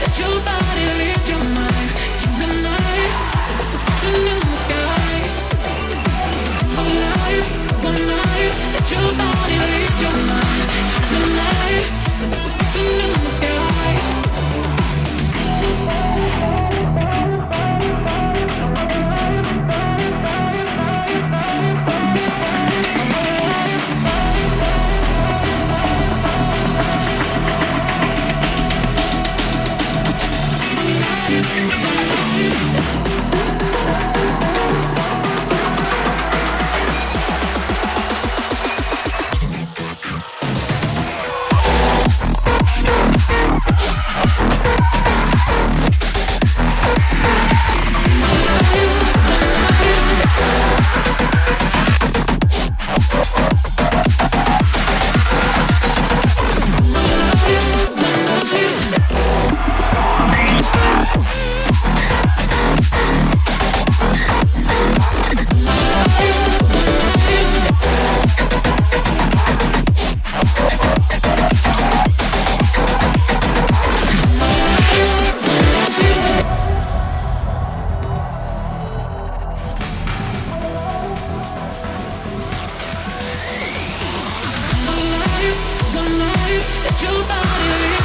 that you your body